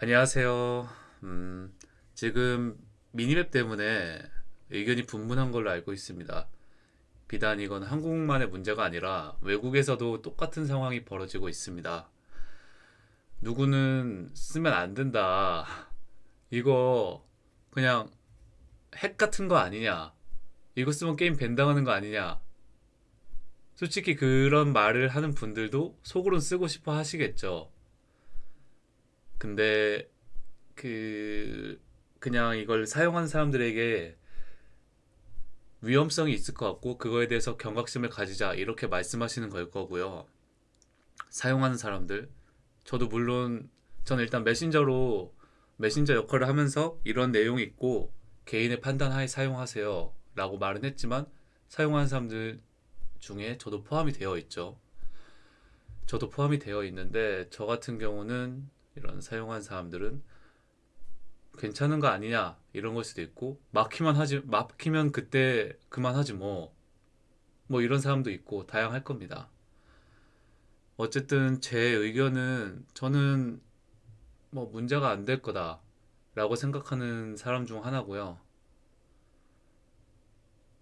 안녕하세요. 음, 지금 미니맵 때문에 의견이 분분한 걸로 알고 있습니다. 비단 이건 한국만의 문제가 아니라 외국에서도 똑같은 상황이 벌어지고 있습니다. 누구는 쓰면 안 된다. 이거 그냥 핵 같은 거 아니냐. 이거 쓰면 게임 밴당하는 거 아니냐. 솔직히 그런 말을 하는 분들도 속으론 쓰고 싶어 하시겠죠. 근데 그 그냥 이걸 사용한 사람들에게 위험성이 있을 것 같고 그거에 대해서 경각심을 가지자 이렇게 말씀하시는 걸 거고요. 사용하는 사람들 저도 물론 저는 일단 메신저로 메신저 역할을 하면서 이런 내용이 있고 개인의 판단하에 사용하세요 라고 말은 했지만 사용하는 사람들 중에 저도 포함이 되어 있죠. 저도 포함이 되어 있는데 저 같은 경우는 이런 사용한 사람들은 괜찮은 거 아니냐 이런 걸 수도 있고 막히면 하지 막히면 그때 그만하지 뭐뭐 이런 사람도 있고 다양할 겁니다. 어쨌든 제 의견은 저는 뭐 문제가 안 될 거다 라고 생각하는 사람 중 하나고요.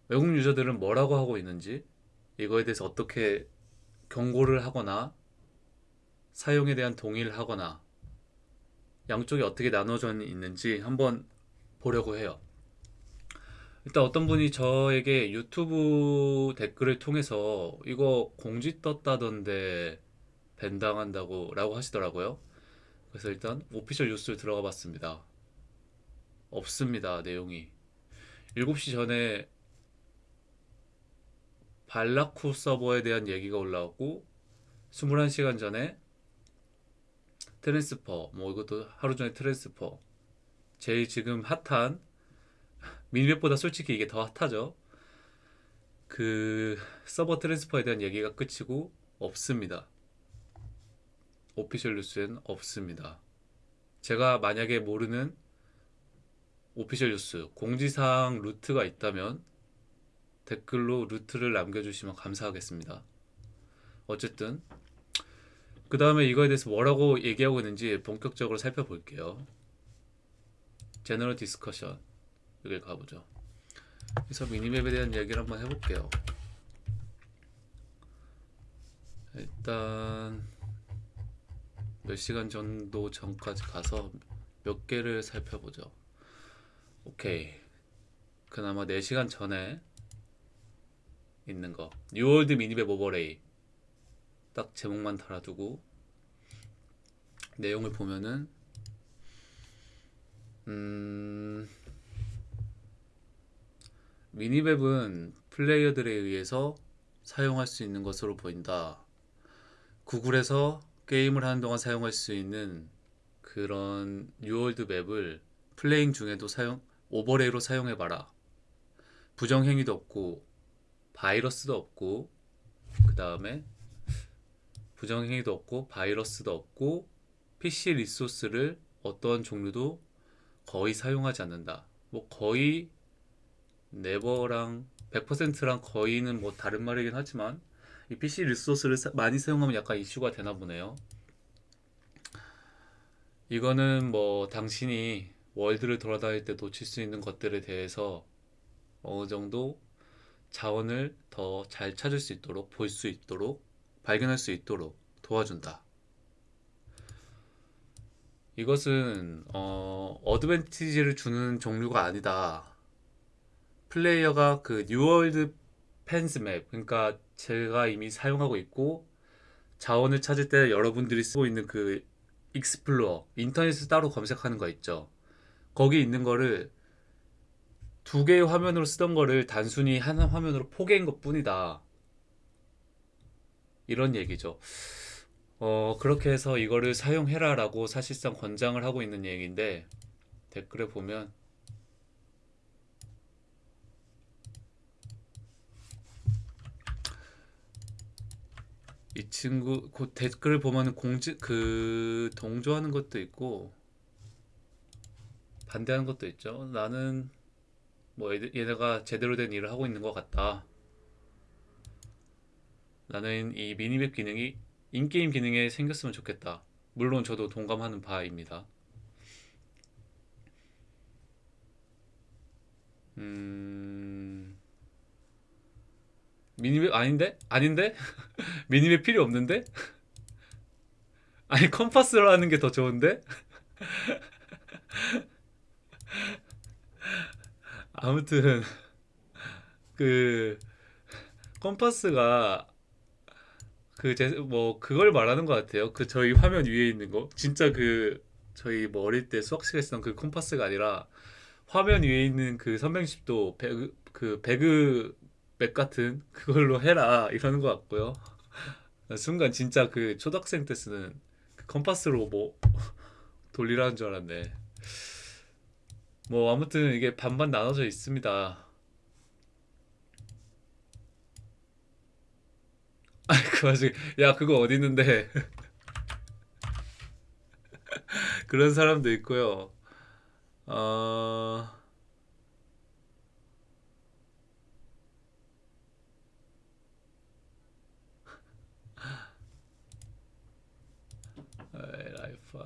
외국 유저들은 뭐라고 하고 있는지 이거에 대해서 어떻게 경고를 하거나 사용에 대한 동의를 하거나 양쪽이 어떻게 나눠져 있는지 한번 보려고 해요. 일단 어떤 분이 저에게 유튜브 댓글을 통해서 이거 공지 떴다던데 밴당한다고 라고 하시더라고요. 그래서 일단 오피셜 뉴스를 들어가 봤습니다. 없습니다. 내용이. 7시간 전에 발라쿠 서버에 대한 얘기가 올라왔고 21시간 전에 transfer 뭐 이것도 하루 전에 transfer. 제일 지금 hot한 minimap보다 솔직히 이게 더 hot하죠. 그 서버 transfer에 대한 얘기가 끝이고 없습니다. official news엔 없습니다. 제가 만약에 모르는 official news 공지사항 루트가 있다면 댓글로 루트를 남겨주시면 감사하겠습니다. 어쨌든 그 다음에 이거에 대해서 뭐라고 얘기하고 있는지 본격적으로 살펴볼게요. general discussion 여기 가보죠. 그래서 minimap에 대한 얘기를 한번 해볼게요. 일단 몇 시간 정도 전까지 가서 몇 개를 살펴보죠. 오케이. 그나마 4시간 전에 있는 거. New World minimap overlay. 딱 제목만 달아두고 내용을 보면은 음 minimap은 플레이어들에 의해서 사용할 수 있는 것으로 보인다. 구글에서 게임을 하는 동안 사용할 수 있는 그런 New World map을 playing 중에도 사용 overlay로 사용해봐라. 부정행위도 없고 바이러스도 없고 그 다음에 부정행위도 없고 바이러스도 없고 PC resource를 어떤 종류도 거의 사용하지 않는다. 뭐 거의 네버랑 100%랑 거의는 뭐 다른 말이긴 하지만 이 PC 리소스를 사, 많이 사용하면 약간 이슈가 되나 보네요. 이거는 뭐 당신이 월드를 돌아다닐 때 놓칠 수 있는 것들에 대해서 어느 정도 자원을 더 잘 찾을 수 있도록 볼 수 있도록 발견할 수 있도록 도와준다. 이것은 어, 어드밴티지를 주는 종류가 아니다. 플레이어가 그 New World Fans map 그러니까 제가 이미 사용하고 있고 자원을 찾을 때 여러분들이 쓰고 있는 그 Explorer 인터넷에서 따로 검색하는 거 있죠. 거기 있는 거를 두 개의 화면으로 쓰던 거를 단순히 하나 화면으로 포개인 것 뿐이다. 이런 얘기죠. 어, 그렇게 해서 이거를 사용해라 라고 사실상 권장을 하고 있는 얘기인데 댓글에 보면 이 친구 그 댓글을 보면 공지 그 동조하는 것도 있고 반대하는 것도 있죠. 나는 뭐 얘네가 제대로 된 일을 하고 있는 것 같다. 나는 이 미니맵 기능이 인게임 기능에 생겼으면 좋겠다. 물론 저도 동감하는 바입니다. 음... minimap 아닌데? 아닌데? minimap 필요 없는데? 아니 컴파스로 하는 게 더 좋은데? 아무튼 그 컴파스가 그 제 뭐 그걸 말하는 것 같아요. 그 저희 화면 위에 있는 거 진짜 그 저희 뭐 어릴 때 수학 시간에 쓰던 그 컴파스가 아니라 화면 위에 있는 그 선명십도 배그 그 배그 map 같은 그걸로 해라 이러는 것 같고요. 순간 진짜 그 초등학생 때 쓰는 그 컴파스로 뭐 돌리라는 줄 알았네. 뭐 아무튼 이게 반반 나눠져 있습니다. 그 와중에 야 그거 어디 있는데 그런 사람도 있고요. 어... 라이프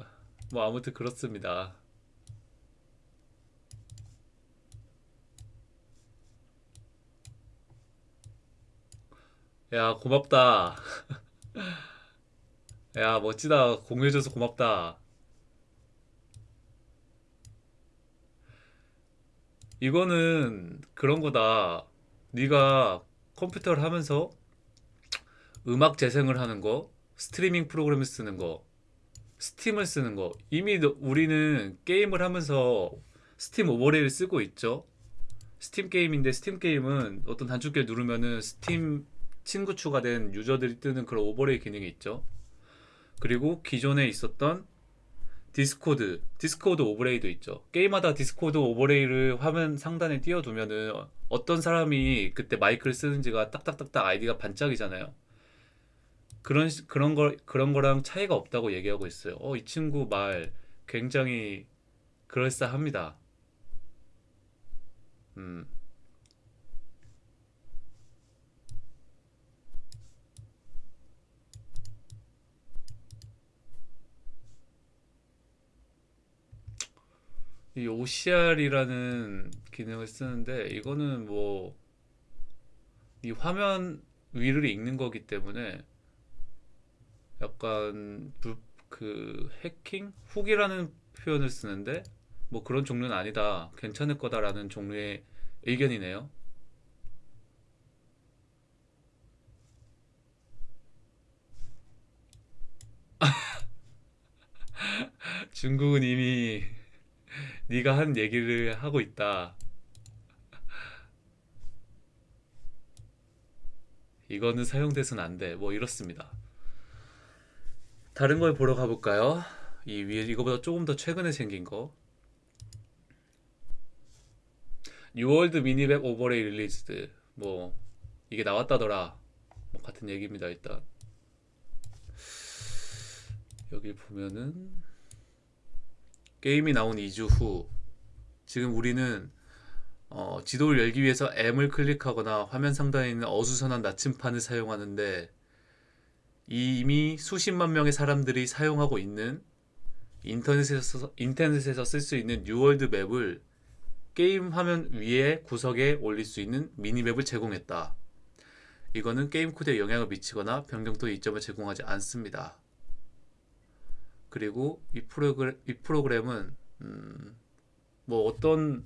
뭐 아무튼 그렇습니다. 야 고맙다. 야 멋지다. 공유해줘서 고맙다. 이거는 그런 거다. 네가 컴퓨터를 하면서 음악 재생을 하는 거, 스트리밍 프로그램을 쓰는 거, Steam을 쓰는 거. 이미 너- 우리는 게임을 하면서 Steam overlay를 쓰고 있죠. 스팀 게임인데 스팀 게임은 어떤 단축키를 누르면은 스팀 친구 추가된 유저들이 뜨는 그런 overlay 기능이 있죠. 그리고 기존에 있었던 Discord, Discord overlay도 있죠. 게임하다 Discord overlay를 화면 상단에 띄워두면은 어- 어떤 사람이 그때 마이크를 쓰는지가 딱딱딱딱 아이디가 반짝이잖아요. 그런 시- 그런 걸 그런 거랑 차이가 없다고 얘기하고 있어요. 어, 이 친구 말 굉장히 그럴싸합니다. 음. 이 OCR이라는 기능을 쓰는데 이거는 뭐 이 화면 위를 읽는 거기 때문에 약간 불, 그 해킹? 훅이라는 표현을 쓰는데 뭐 그런 종류는 아니다. 괜찮을 거다라는 종류의 의견이네요. 중국은 이미 네가 한 얘기를 하고 있다. 이거는 사용돼서는 안 돼. 뭐 이렇습니다. 다른 걸 보러 가볼까요? 이 위에 이거보다 조금 더 최근에 생긴 거. New World minimap overlay released. 뭐 이게 나왔다더라. 뭐 같은 얘기입니다. 일단 여기 보면은 게임이 나온 2주 후 지금 우리는 어, 지도를 열기 위해서 M을 클릭하거나 화면 상단에 있는 어수선한 나침판을 사용하는데 이미 수십만 명의 사람들이 사용하고 있는 인터넷에서 인터넷에서 쓸 수 있는 New World map을 게임 화면 위에 구석에 올릴 수 있는 minimap을 제공했다. 이거는 게임 코드에 영향을 미치거나 변경토의 이점을 제공하지 않습니다. 그리고 이 프로그램, 이 프로그램은 음, 뭐 어떤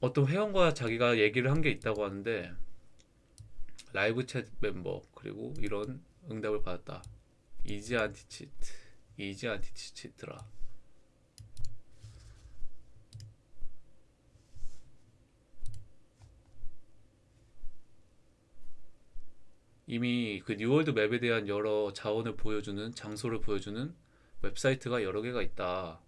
어떤 회원과 자기가 얘기를 한 게 있다고 하는데 live chat 멤버 그리고 이런 응답을 받았다. Easy Anti-Cheat, Easy Anti-Cheat라. 이미 그 New World map에 대한 여러 자원을 보여주는 장소를 보여주는 웹사이트가 여러 개가 있다.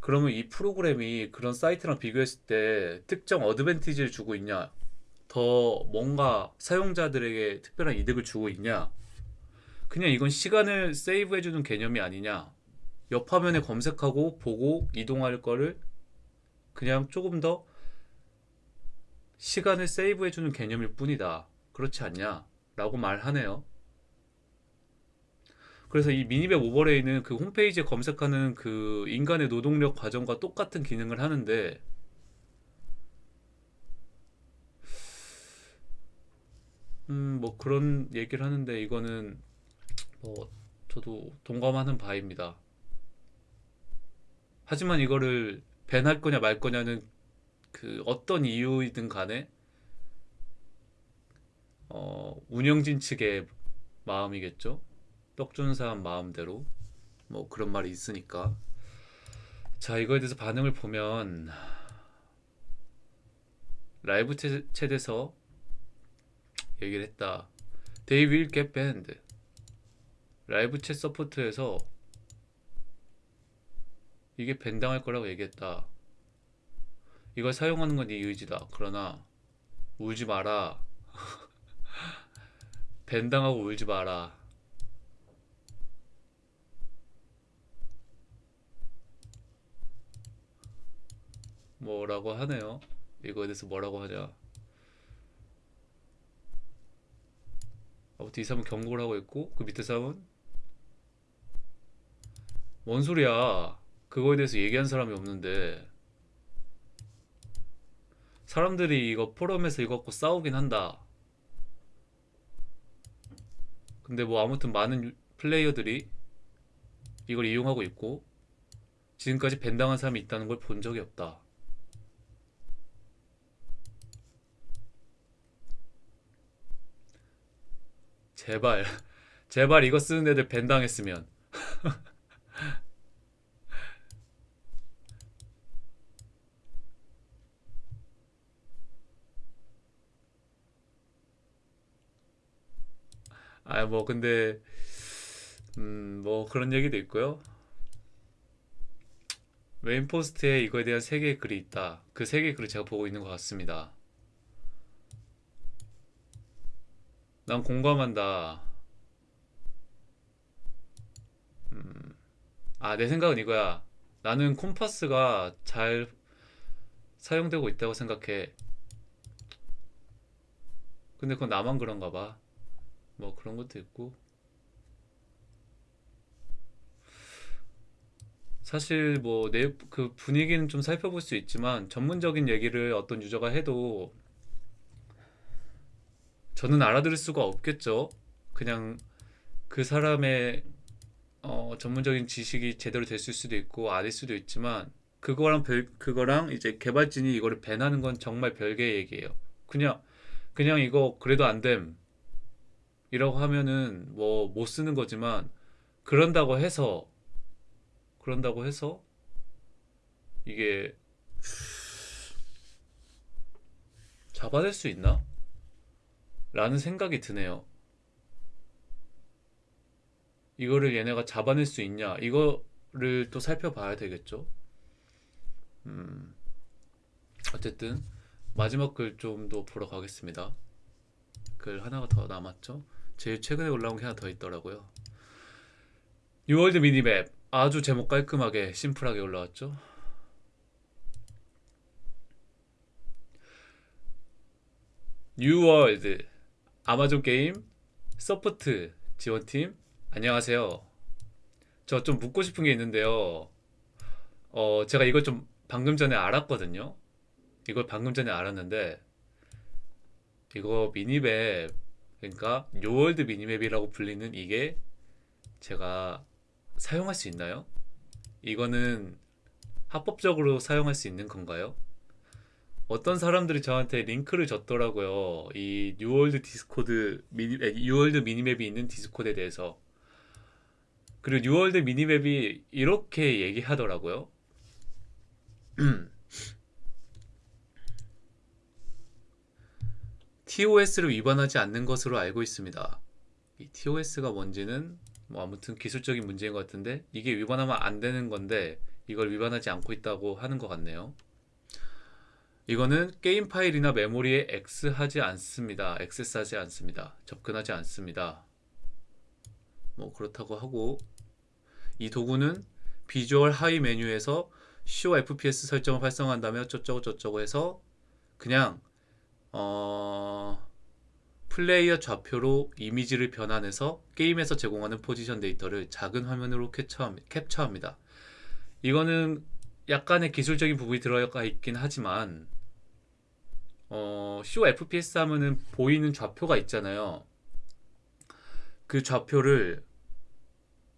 그러면 이 프로그램이 그런 사이트랑 비교했을 때 특정 어드밴티지를 주고 있냐? 더 뭔가 사용자들에게 특별한 이득을 주고 있냐? 그냥 이건 시간을 세이브해주는 개념이 아니냐? 옆 화면에 검색하고 보고 이동할 거를 그냥 조금 더 시간을 세이브해주는 개념일 뿐이다. 그렇지 않냐? 라고 말하네요. 그래서 이 미니맵 오버레이는 그 홈페이지에 검색하는 그 인간의 노동력 과정과 똑같은 기능을 하는데 음, 뭐 그런 얘기를 하는데 이거는 뭐 저도 동감하는 바입니다. 하지만 이거를 밴할 거냐 말 거냐는 그 어떤 이유이든 간에 어, 운영진 측의 마음이겠죠. 떡 주는 사람 마음대로 뭐 그런 말이 있으니까. 자, 이거에 대해서 반응을 보면 라이브 채- 챗에서 얘기를 했다. They will get banned. live chat support에서 이게 ban당할 거라고 얘기했다. 이걸 사용하는 건 네 의지다. 그러나 울지 마라. ban당하고 울지 마라. 뭐라고 하네요. 이거에 대해서 뭐라고 하냐. 아무튼 이 사람은 경고를 하고 있고 그 밑에 사람은 뭔 소리야. 그거에 대해서 얘기한 사람이 없는데 사람들이 이거 포럼에서 이거 갖고 싸우긴 한다. 근데 뭐 아무튼 많은 유- 플레이어들이 이걸 이용하고 있고 지금까지 밴당한 사람이 있다는 걸 본 적이 없다. 제발, 제발 이거 쓰는 애들 ban당했으면. 아, 뭐 근데 음, 뭐 그런 얘기도 있고요. 메인 post에 이거에 대한 세 개의 글이 있다. 그 세 개의 글을 제가 보고 있는 것 같습니다. 난 공감한다. 아, 내 생각은 이거야. 나는 콤파스가 잘 사용되고 있다고 생각해. 근데 그건 나만 그런가 봐. 뭐 그런 것도 있고. 사실 뭐 내 그 분위기는 좀 살펴볼 수 있지만 전문적인 얘기를 어떤 유저가 해도 저는 알아들을 수가 없겠죠. 그냥 그 사람의 어, 전문적인 지식이 제대로 됐을 수도 있고 아닐 수도 있지만 그거랑 별 그거랑 이제 개발진이 이거를 밴하는 건 정말 별개의 얘기예요. 그냥 그냥 이거 그래도 안 됨. 이라고 하면은 뭐 못 쓰는 거지만 그런다고 해서 그런다고 해서 이게 잡아낼 수 있나? 라는 생각이 드네요. 이거를 얘네가 잡아낼 수 있냐? 이거를 또 살펴봐야 되겠죠. 음, 어쨌든 마지막 글 좀 더 보러 가겠습니다. 글 하나가 더 남았죠. 제일 최근에 올라온 게 하나 더 있더라고요. New World minimap 아주 제목 깔끔하게 심플하게 올라왔죠. New World Amazon 게임 support 지원팀 안녕하세요. 저 좀 묻고 싶은 게 있는데요. 어, 제가 이걸 좀 방금 전에 알았거든요. 이걸 방금 전에 알았는데 이거 minimap 그러니까 New World minimap이라고 불리는 이게 제가 사용할 수 있나요? 이거는 합법적으로 사용할 수 있는 건가요? 어떤 사람들이 저한테 링크를 줬더라고요. 이 뉴월드 디스코드 미니 에, 뉴월드 minimap이 있는 디스코드에 대해서. 그리고 뉴월드 minimap이 이렇게 얘기하더라고요. TOS를 위반하지 않는 것으로 알고 있습니다. 이 TOS가 뭔지는 뭐 아무튼 기술적인 문제인 것 같은데 이게 위반하면 안 되는 건데 이걸 위반하지 않고 있다고 하는 것 같네요. 이거는 게임 파일이나 메모리에 X하지 않습니다. 액세스하지 않습니다. 접근하지 않습니다. 뭐 그렇다고 하고 이 도구는 비주얼 하위 메뉴에서 show FPS 설정을 활성화한다며 어쩌고 저쩌고 해서 그냥 어 플레이어 좌표로 이미지를 변환해서 게임에서 제공하는 포지션 데이터를 작은 화면으로 캡처합니다. 이거는 약간의 기술적인 부분이 들어가 있긴 하지만 어, show FPS 하면은 보이는 좌표가 있잖아요. 그 좌표를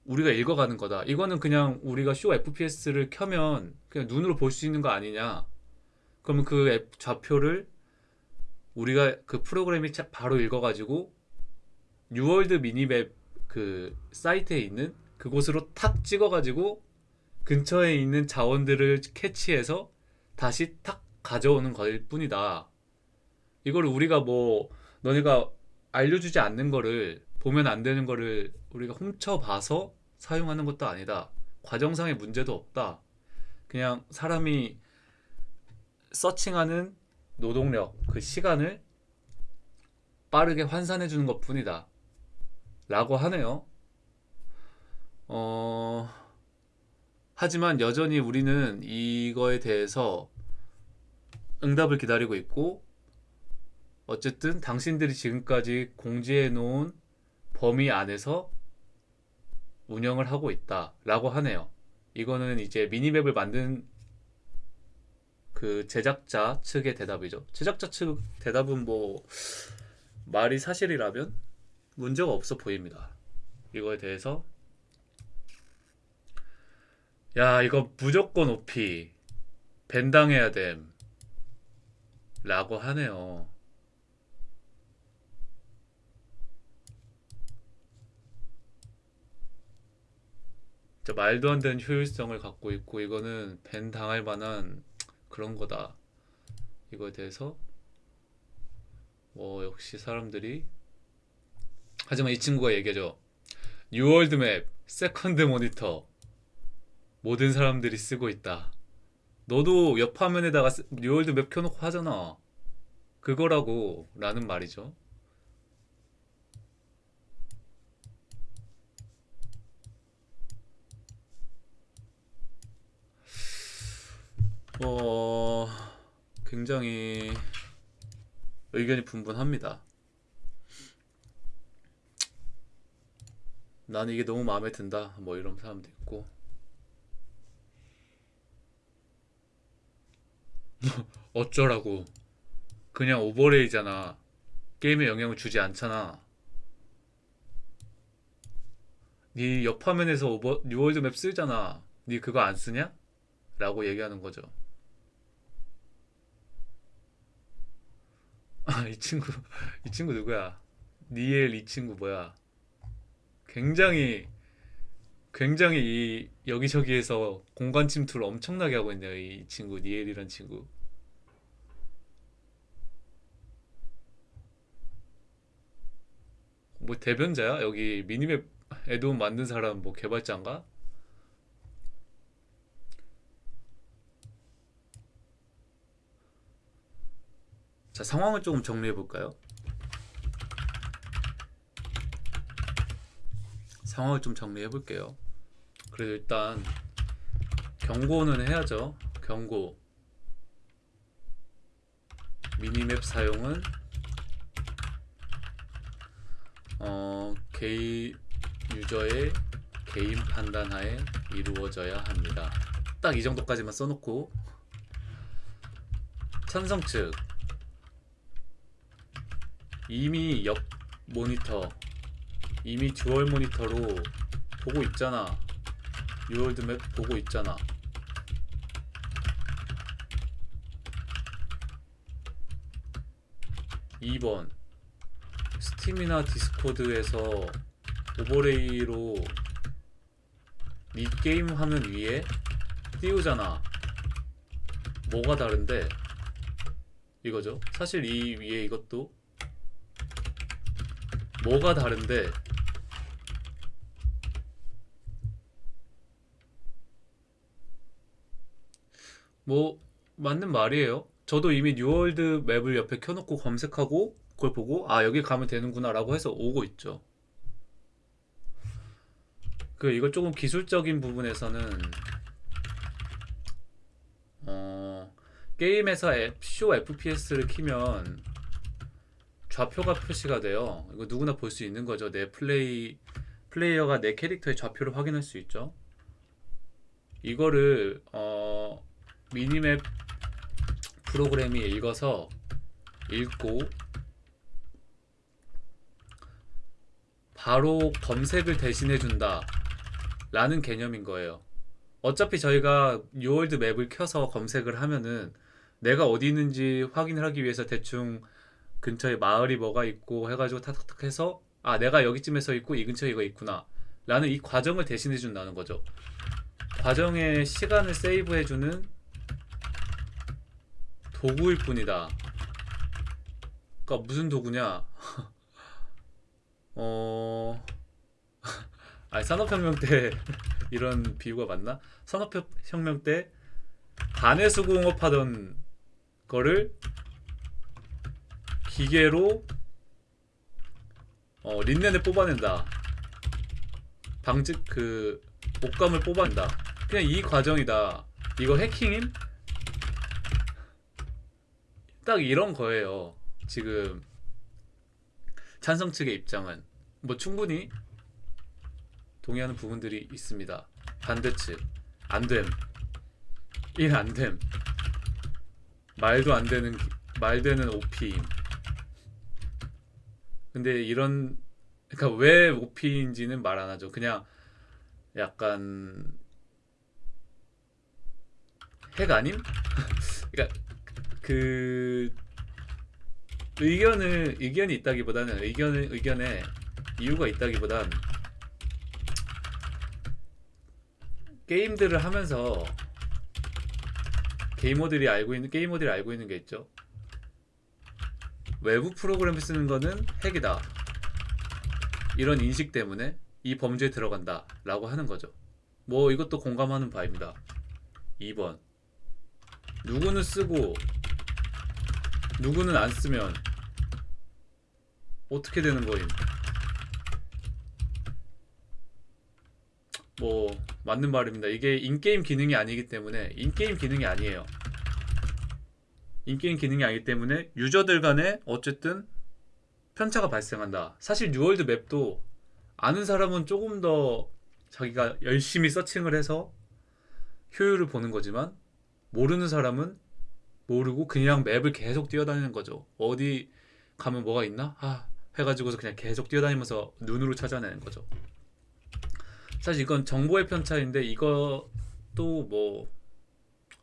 우리가 읽어가는 거다. 이거는 그냥 우리가 show FPS를 켜면 그냥 눈으로 볼 수 있는 거 아니냐? 그러면 그 map 좌표를 우리가 그 프로그램이 차- 바로 읽어가지고 뉴월드 minimap 그 사이트에 있는 그곳으로 탁 찍어가지고 근처에 있는 자원들을 캐치해서 다시 탁 가져오는 걸 뿐이다. 이걸 우리가 뭐 너네가 알려주지 않는 거를 보면 안 되는 거를 우리가 훔쳐봐서 사용하는 것도 아니다. 과정상의 문제도 없다. 그냥 사람이 서칭하는 노동력, 그 시간을 빠르게 환산해 주는 것 뿐이다. 라고 하네요. 어, 하지만 여전히 우리는 이거에 대해서 응답을 기다리고 있고, 어쨌든 당신들이 지금까지 공지해 놓은 범위 안에서 운영을 하고 있다. 라고 하네요. 이거는 이제 미니맵을 만든 그 제작자 측의 대답이죠. 제작자 측 대답은 뭐 말이 사실이라면 문제가 없어 보입니다. 이거에 대해서 야 이거 무조건 오피 밴당해야 됨 라고 하네요. 말도 안 되는 효율성을 갖고 있고 이거는 ban 당할 만한 그런 거다. 이거에 대해서 뭐 역시 사람들이 하지만 이 친구가 얘기하죠. 뉴월드 map, second monitor 모든 사람들이 쓰고 있다. 너도 옆 화면에다가 스- 뉴월드 map 켜놓고 하잖아. 그거라고 라는 말이죠. 어, 굉장히 의견이 분분합니다. 나는 이게 너무 마음에 든다. 뭐 이런 사람도 있고. 어쩌라고. 그냥 overlay잖아. 게임에 영향을 주지 않잖아. 네 옆 화면에서 오버 뉴월드 map 쓰잖아. 네 그거 안 쓰냐? 라고 얘기하는 거죠. 아, 이 친구, 이 친구 누구야? 니엘 이 친구 뭐야? 굉장히, 굉장히 이 여기저기에서 공간 침투를 엄청나게 하고 있네요. 이 친구, 니엘이란 친구. 뭐 대변자야? 여기 미니맵 애드온 만든 사람 뭐 개발자인가? 자, 상황을 조금 정리해 볼까요? 상황을 좀 정리해 볼게요. 그래도 일단 경고는 해야죠. 경고. 미니맵 사용은 어, 개인 user의 개인 판단하에 이루어져야 합니다. 딱 이 정도까지만 써놓고 찬성 측 이미 옆 모니터 이미 dual monitor로 보고 있잖아. 뉴월드 map 보고 있잖아. 이번 스팀이나 디스코드에서 overlay로 니 게임 화면 위에 띄우잖아. 뭐가 다른데? 이거죠. 사실 이 위에 이것도 뭐가 다른데 뭐 맞는 말이에요. 저도 이미 뉴월드 map을 옆에 켜놓고 검색하고 그걸 보고 아 여기 가면 되는구나 라고 해서 오고 있죠. 그 이거 조금 기술적인 부분에서는 어 게임에서 앱, show FPS를 키면 좌표가 표시가 돼요. 이거 누구나 볼 수 있는 거죠. 내 플레이 플레이어가 내 캐릭터의 좌표를 확인할 수 있죠. 이거를 어, minimap 프로그램이 읽어서 읽고 바로 검색을 대신해 준다 라는 개념인 거예요. 어차피 저희가 뉴월드 map을 켜서 검색을 하면은 내가 어디 있는지 확인을 하기 위해서 대충 근처에 마을이 뭐가 있고 해가지고 탁탁탁 해서 아 내가 여기쯤에서 있고 이 근처에 이거 있구나 라는 이 과정을 대신해 준다는 거죠. 과정의 시간을 세이브해 주는 도구일 뿐이다. 그러니까 무슨 도구냐? 어, 아니 산업혁명 때 이런 비유가 맞나? 산업혁명 때 반해수공업하던 거를 기계로 어, 린넨을 뽑아낸다. 방직 그 옷감을 뽑아낸다. 그냥 이 과정이다. 이거 해킹임? 딱 이런 거예요. 지금 찬성 측의 입장은 뭐 충분히 동의하는 부분들이 있습니다. 반대 측 안됨. 일 안됨. 말도 안 되는 기- 말 되는 OP임. 근데 이런 그러니까 왜 OP인지는 말 안 하죠. 그냥 약간 핵 아님? 그러니까 그 의견을 의견이 있다기보다는 의견을 의견에 이유가 있다기보단 게임들을 하면서 게이머들이 알고 있는 게이머들이 알고 있는 게 있죠. 외부 프로그램을 쓰는 거는 핵이다. 이런 인식 때문에 이 범죄에 들어간다 라고 하는 거죠. 뭐 이것도 공감하는 바입니다. 2번 누구는 쓰고 누구는 안 쓰면 어떻게 되는 거임? 뭐 맞는 말입니다. 이게 in-game 기능이 아니기 때문에 in-game 기능이 아니에요. in-game 기능이 아니기 때문에 user들 간에 어쨌든 편차가 발생한다. 사실 뉴월드 map도 아는 사람은 조금 더 자기가 열심히 searching을 해서 효율을 보는 거지만 모르는 사람은 모르고 그냥 map을 계속 뛰어다니는 거죠. 어디 가면 뭐가 있나? 아, 해가지고서 그냥 계속 뛰어다니면서 눈으로 찾아내는 거죠. 사실 이건 정보의 편차인데 이것도 뭐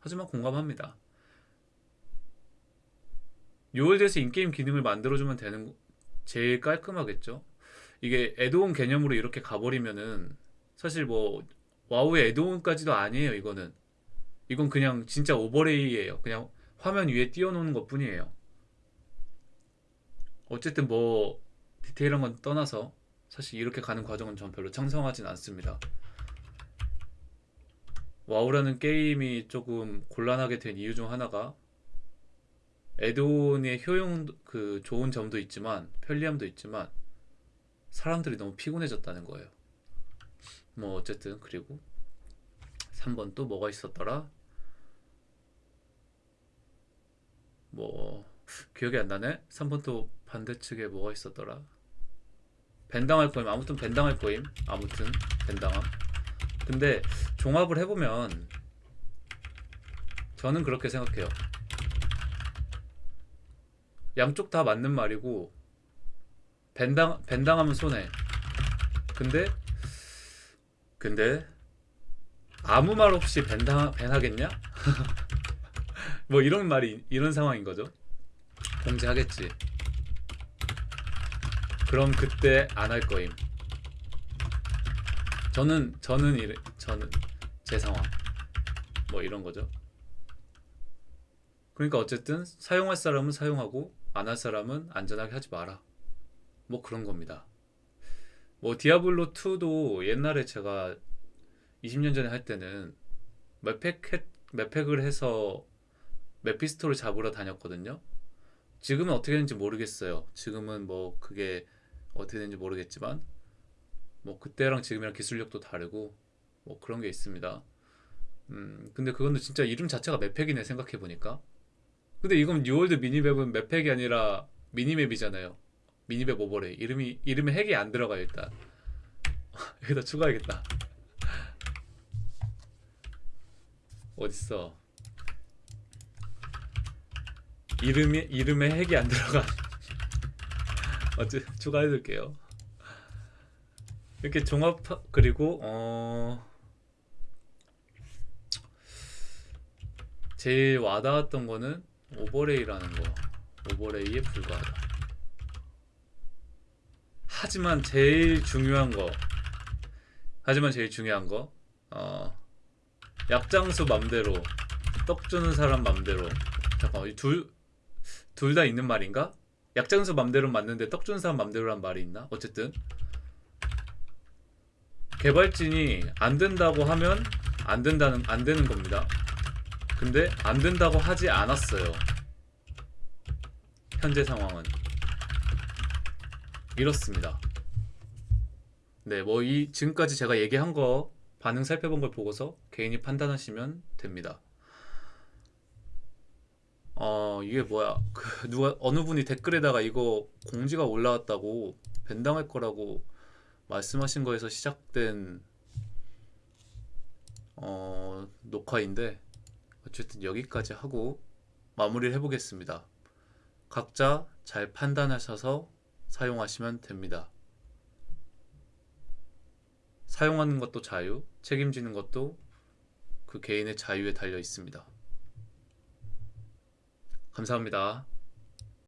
하지만 공감합니다. 뉴월드에서 in-game 기능을 만들어주면 되는 거- 제일 깔끔하겠죠. 이게 add-on 개념으로 이렇게 가버리면은 사실 뭐 와우의 add-on까지도 아니에요. 이거는 이건 그냥 진짜 overlay예요. 그냥 화면 위에 띄워놓는 것 뿐이에요. 어쨌든 뭐 디테일한 건 떠나서 사실 이렇게 가는 과정은 전 별로 창성하진 않습니다. 와우라는 게임이 조금 곤란하게 된 이유 중 하나가 에드온의 효용 그 좋은 점도 있지만 편리함도 있지만 사람들이 너무 피곤해졌다는 거예요. 뭐 어쨌든 그리고 3번 또 뭐가 있었더라? 뭐 기억이 안 나네. 3번 또 반대측에 뭐가 있었더라? 벤당할 거임. 아무튼 벤당할 거임. 아무튼 벤당함. 근데 종합을 해보면 저는 그렇게 생각해요. 양쪽 다 맞는 말이고 벤당 벤당하면 손해. 근데 근데 아무 말 없이 벤당 벤하겠냐? 뭐 이런 말이 이런 상황인 거죠. 공지하겠지. 그럼 그때 안 할 거임. 저는 저는 이래 저는 제 상황 뭐 이런 거죠. 그러니까 어쨌든 사용할 사람은 사용하고 안 할 사람은 안전하게 하지 마라. 뭐 그런 겁니다. 뭐 디아블로 2도 옛날에 제가 20년 전에 할 때는 맵팩 했- 맵팩을 해서 메피스토를 잡으러 다녔거든요. 지금은 어떻게 되는지 모르겠어요. 지금은 뭐 그게 어떻게 되는지 모르겠지만 뭐 그때랑 지금이랑 기술력도 다르고 뭐 그런 게 있습니다. 음 근데 그거는 진짜 이름 자체가 맵팩이네 생각해 보니까. 근데 이건 뉴월드 미니맵은 맵팩이 아니라 미니맵이잖아요. 미니맵 오버레이 이름이 이름에 hack이 안 들어가요 일단 여기다 추가해야겠다. 어딨어? 이름이 이름에 hack이 안 들어가. 어째 추가해둘게요. 이렇게 종합 그리고 어 제일 와닿았던 거는 오버레이라는 거. 오버레이에 불과하다. 하지만 제일 중요한 거. 하지만 제일 중요한 거. 어 약장수 맘대로 떡 주는 사람 맘대로 잠깐만 둘둘 다 있는 말인가? 약장수 맘대로 맞는데 떡 주는 사람 맘대로란 말이 있나? 어쨌든 개발진이 안 된다고 하면 안 된다는 안 되는 겁니다. 근데 안 된다고 하지 않았어요. 현재 상황은 이렇습니다. 네, 뭐 이 지금까지 제가 얘기한 거 반응 살펴본 걸 보고서 개인이 판단하시면 됩니다. 어, 이게 뭐야? 그 누가 어느 분이 댓글에다가 이거 공지가 올라왔다고 밴당할 거라고 말씀하신 거에서 시작된 어, 녹화인데 어쨌든 여기까지 하고 마무리를 해보겠습니다. 각자 잘 판단하셔서 사용하시면 됩니다. 사용하는 것도 자유, 책임지는 것도 그 개인의 자유에 달려 있습니다. 감사합니다.